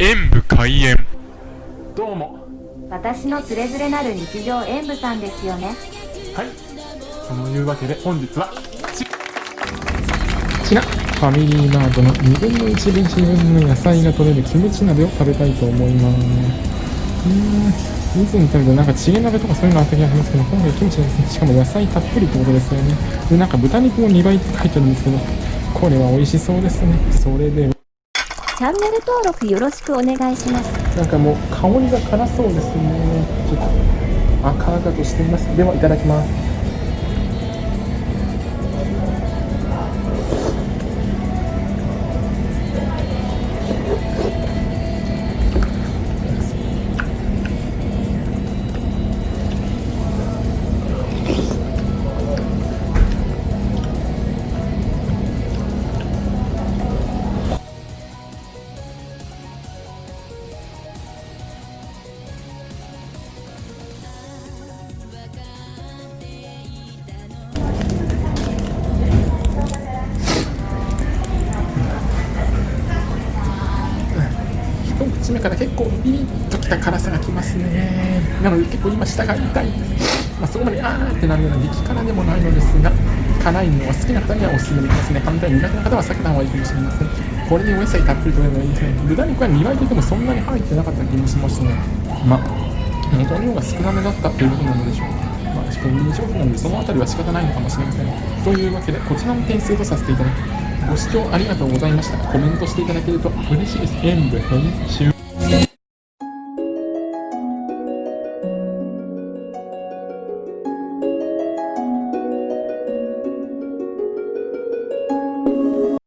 演武開演。どうも。私のつれづれなる日常演舞さんですよね。はい。そのいうわけで本日はこちら。ファミリーマートの2分の1分1分の野菜が取れるキムチ鍋を食べたいと思います。うーん。以前食べたなんかチゲ鍋とかそういうのあった気がしますけど今回キムチですねしかも野菜たっぷりってことですよね。でなんか豚肉も2倍って書いてあるんですけどこれは美味しそうですね。それではチャンネル登録よろしくお願いします。なんかもう香りが辛そうですね。ちょっと赤々としています。ではいただきます。口目から結構ピリッときた辛さがきますね。なので結構今舌が痛い。ですまあ、そこまであーってなるような激辛でもないのですが辛いのが好きな方にはおすすめできますね。反対に苦手な方は避けた方がいいかもしれません。これでお野菜たっぷりとれるのいいですね。豚肉は2倍といってもそんなに入ってなかった気もしますね。まあ元の量が少なめだったということなのでしょう。まあ、しかも人商品なのでそのあたりは仕方ないのかもしれません。というわけでこちらの点数とさせていただきご視聴ありがとうございました。コメントしていただけると嬉しいです。演武編集。